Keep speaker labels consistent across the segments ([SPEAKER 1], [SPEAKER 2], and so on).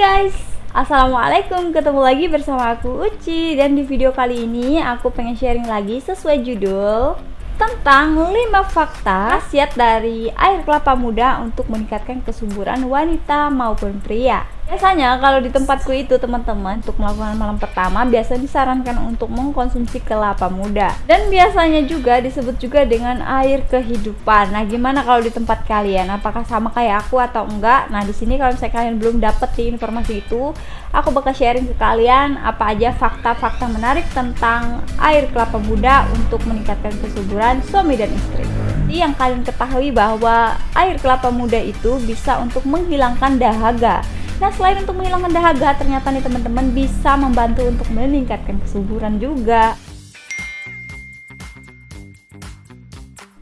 [SPEAKER 1] Guys, Assalamualaikum, ketemu lagi bersama aku Uci. Dan di video kali ini aku pengen sharing lagi sesuai judul Tentang 5 fakta khasiat dari air kelapa muda untuk meningkatkan kesuburan wanita maupun pria Biasanya kalau di tempatku itu teman-teman untuk melakukan malam pertama biasa disarankan untuk mengkonsumsi kelapa muda dan biasanya juga disebut juga dengan air kehidupan. Nah, gimana kalau di tempat kalian? Apakah sama kayak aku atau enggak? Nah, di sini kalau misalnya kalian belum dapet di informasi itu, aku bakal sharing ke kalian apa aja fakta-fakta menarik tentang air kelapa muda untuk meningkatkan kesuburan suami dan istri. Jadi yang kalian ketahui bahwa air kelapa muda itu bisa untuk menghilangkan dahaga Nah selain untuk menghilangkan dahaga ternyata nih teman-teman bisa membantu untuk meningkatkan kesuburan juga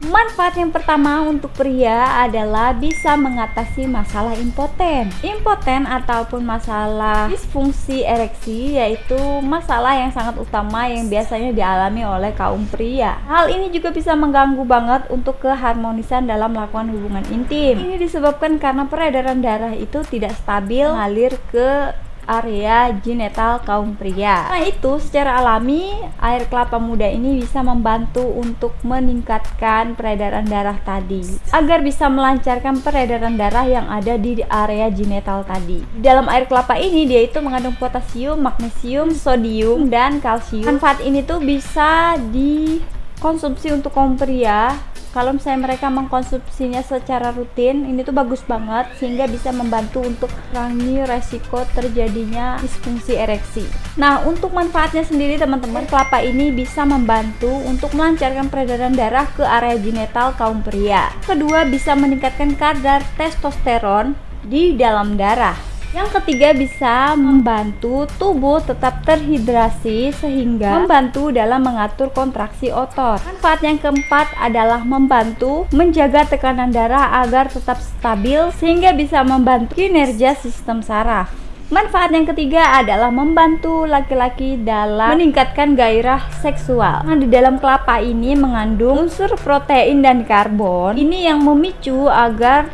[SPEAKER 1] Manfaat yang pertama untuk pria adalah bisa mengatasi masalah impoten. Impoten ataupun masalah disfungsi ereksi yaitu masalah yang sangat utama yang biasanya dialami oleh kaum pria. Hal ini juga bisa mengganggu banget untuk keharmonisan dalam melakukan hubungan intim. Ini disebabkan karena peredaran darah itu tidak stabil mengalir ke area genital kaum pria. Nah itu secara alami air kelapa muda ini bisa membantu untuk meningkatkan peredaran darah tadi agar bisa melancarkan peredaran darah yang ada di area genital tadi. Dalam air kelapa ini dia itu mengandung potasium, magnesium, sodium, dan kalsium. Manfaat ini tuh bisa dikonsumsi untuk kaum pria kalau misalnya mereka mengkonsumsinya secara rutin ini tuh bagus banget sehingga bisa membantu untuk kurangi resiko terjadinya disfungsi ereksi. Nah untuk manfaatnya sendiri teman-teman kelapa ini bisa membantu untuk melancarkan peredaran darah ke area genital kaum pria. Kedua bisa meningkatkan kadar testosteron di dalam darah yang ketiga bisa membantu tubuh tetap terhidrasi sehingga membantu dalam mengatur kontraksi otot. Manfaat yang keempat adalah membantu menjaga tekanan darah agar tetap stabil sehingga bisa membantu kinerja sistem saraf. Manfaat yang ketiga adalah membantu laki-laki dalam meningkatkan gairah seksual. Nah, di dalam kelapa ini mengandung unsur protein dan karbon. Ini yang memicu agar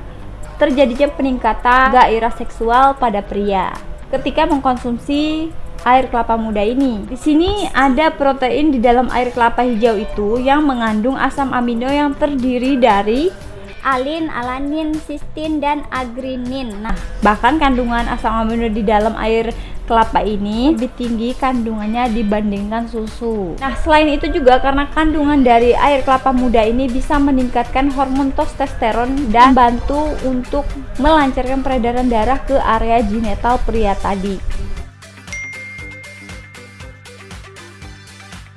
[SPEAKER 1] terjadinya peningkatan gairah seksual pada pria ketika mengkonsumsi air kelapa muda ini. Di sini ada protein di dalam air kelapa hijau itu yang mengandung asam amino yang terdiri dari alin, alanin, sistin, dan agrinin. Nah, bahkan kandungan asam amino di dalam air kelapa ini lebih tinggi kandungannya dibandingkan susu. Nah, selain itu juga karena kandungan dari air kelapa muda ini bisa meningkatkan hormon testosteron dan bantu untuk melancarkan peredaran darah ke area genital pria tadi.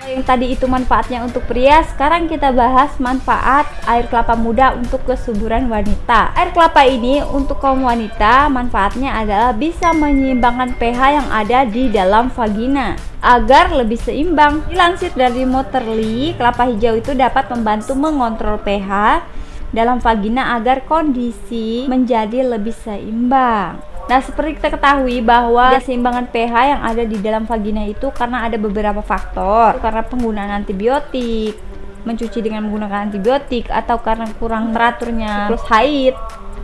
[SPEAKER 1] Yang tadi itu manfaatnya untuk pria, sekarang kita bahas manfaat air kelapa muda untuk kesuburan wanita. Air kelapa ini untuk kaum wanita manfaatnya adalah bisa menyeimbangkan pH yang ada di dalam vagina agar lebih seimbang. Dilansir dari Motorly, kelapa hijau itu dapat membantu mengontrol pH dalam vagina agar kondisi menjadi lebih seimbang. Nah, seperti kita ketahui bahwa keseimbangan pH yang ada di dalam vagina itu karena ada beberapa faktor, karena penggunaan antibiotik, mencuci dengan menggunakan antibiotik atau karena kurang teraturnya siklus haid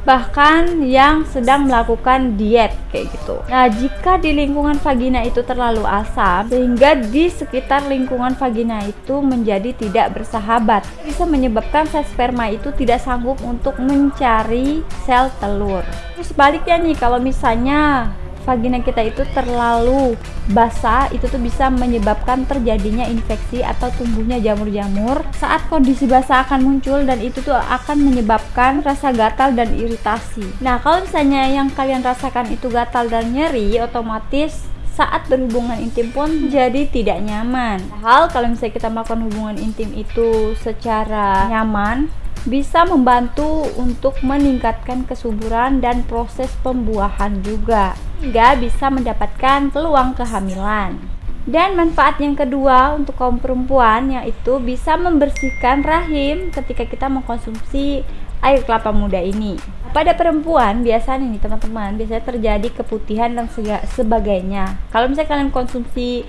[SPEAKER 1] bahkan yang sedang melakukan diet kayak gitu. Nah, jika di lingkungan vagina itu terlalu asam sehingga di sekitar lingkungan vagina itu menjadi tidak bersahabat, bisa menyebabkan sel sperma itu tidak sanggup untuk mencari sel telur. Terus sebaliknya nih kalau misalnya vagina kita itu terlalu basah itu tuh bisa menyebabkan terjadinya infeksi atau tumbuhnya jamur-jamur saat kondisi basah akan muncul dan itu tuh akan menyebabkan rasa gatal dan iritasi nah kalau misalnya yang kalian rasakan itu gatal dan nyeri otomatis saat berhubungan intim pun jadi tidak nyaman. Hal kalau misalnya kita melakukan hubungan intim itu secara nyaman, bisa membantu untuk meningkatkan kesuburan dan proses pembuahan juga hingga bisa mendapatkan peluang kehamilan. Dan manfaat yang kedua untuk kaum perempuan yaitu bisa membersihkan rahim ketika kita mengkonsumsi air kelapa muda ini. Pada perempuan biasanya nih teman-teman biasanya terjadi keputihan dan sebagainya. Kalau misalnya kalian konsumsi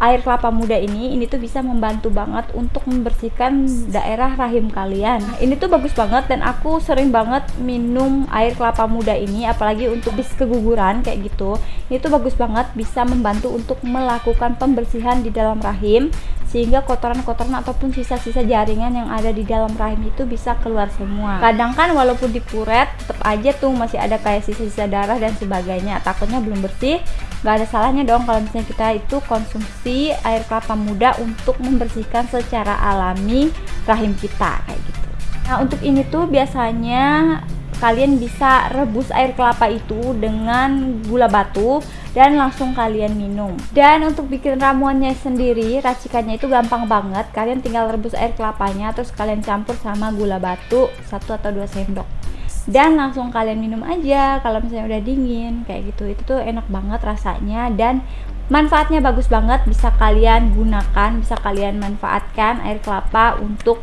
[SPEAKER 1] air kelapa muda ini ini tuh bisa membantu banget untuk membersihkan daerah rahim kalian ini tuh bagus banget dan aku sering banget minum air kelapa muda ini apalagi untuk bis keguguran kayak gitu ini tuh bagus banget bisa membantu untuk melakukan pembersihan di dalam rahim sehingga kotoran-kotoran ataupun sisa-sisa jaringan yang ada di dalam rahim itu bisa keluar semua. Kadang kan walaupun dipuret tetap aja tuh masih ada kayak sisa-sisa darah dan sebagainya. Takutnya belum bersih nggak ada salahnya dong kalau misalnya kita itu konsumsi air kelapa muda untuk membersihkan secara alami rahim kita kayak gitu. Nah untuk ini tuh biasanya kalian bisa rebus air kelapa itu dengan gula batu dan langsung kalian minum. Dan untuk bikin ramuannya sendiri racikannya itu gampang banget. Kalian tinggal rebus air kelapanya terus kalian campur sama gula batu satu atau dua sendok. Dan langsung kalian minum aja kalau misalnya udah dingin kayak gitu. Itu tuh enak banget rasanya dan manfaatnya bagus banget. Bisa kalian gunakan bisa kalian manfaatkan air kelapa untuk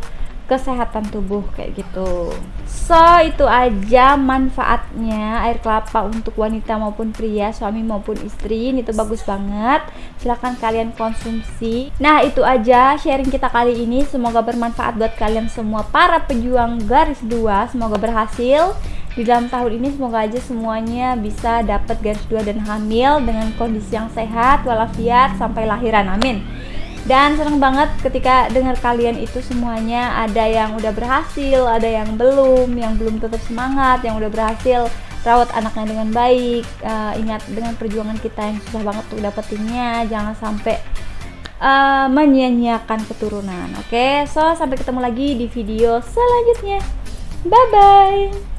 [SPEAKER 1] kesehatan tubuh kayak gitu. So itu aja manfaatnya air kelapa untuk wanita maupun pria suami maupun istri. Ini tuh bagus banget. Silahkan kalian konsumsi. Nah itu aja sharing kita kali ini. Semoga bermanfaat buat kalian semua. Para pejuang garis dua semoga berhasil. Di dalam tahun ini semoga aja semuanya bisa dapat garis dua dan hamil dengan kondisi yang sehat walafiat sampai lahiran. Amin dan senang banget ketika dengar kalian itu semuanya ada yang udah berhasil ada yang belum yang belum tetap semangat yang udah berhasil rawat anaknya dengan baik uh, ingat dengan perjuangan kita yang susah banget tuh dapetinnya jangan sampai uh, menyia-nyiakan keturunan oke okay? so sampai ketemu lagi di video selanjutnya bye bye